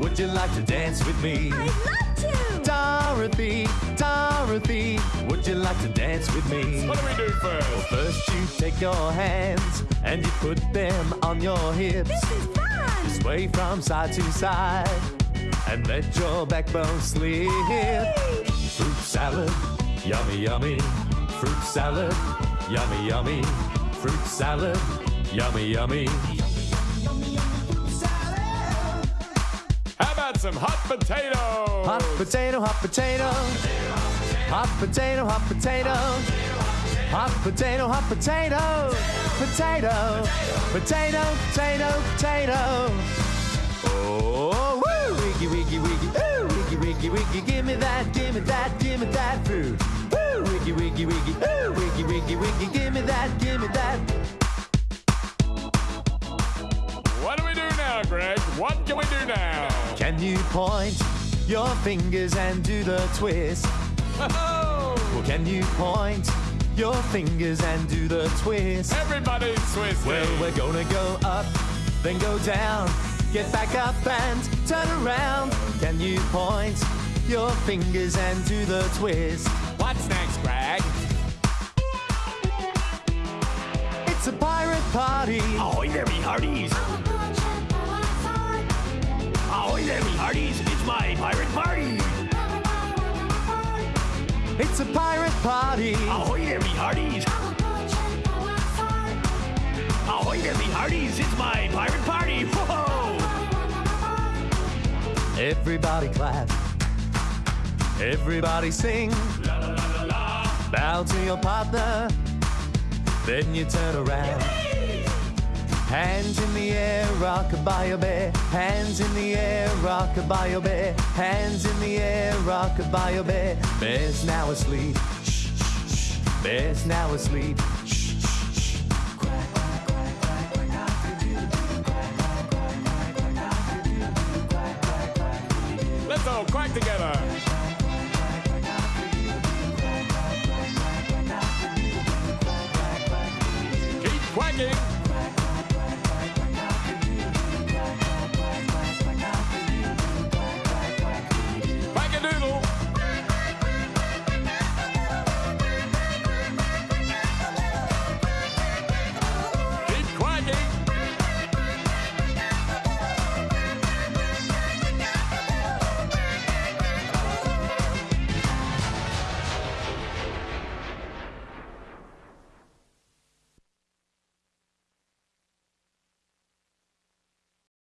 would you like to dance with me? I'd love to. Dorothy, Dorothy, would you like to dance with me? What do we do first? First, you take your hands and you put them on your hips. This is fun. Sway from side to side and let your backbone slip. Fruit salad, yummy, yummy. Fruit salad, yummy, yummy. Fruit salad, yummy, yummy. Some hot potatoes? Hot potato, hot potato. Hot potato, hot potato. Hot potato, hot potato. Potato, potato, potato, potato. Oh, woo! Wiggy, wiggy, wiggy, ooh! Wiggy, wiggy, wiggy, give me that, give me that, give me that food. Woo! Wiggy, wiggy, wiggy, ooh! Wiggy, wiggy, wiggy, give me that, give me that. Now, Greg? What can we do now? Can you point your fingers and do the twist? Oh, Well, can you point your fingers and do the twist? everybody's twisting. Well, we're gonna go up, then go down. Get back up and turn around. Can you point your fingers and do the twist? What's next, Greg? It's a pirate party. Ahoy Ahoy there, me hearties! It's my pirate party! It's a pirate party. Ahoy there, me hearties! Ahoy there, me hearties! It's my pirate party! Whoa! Everybody clap. Everybody sing. Bow to your partner. Then you turn around. Hands in the air, rockabye bear. Hands in the air, rockabye bear. Hands in the air, rockabye bear. Bear's now asleep. Shh, shh, shh. Bear's now asleep. Let's all quack together.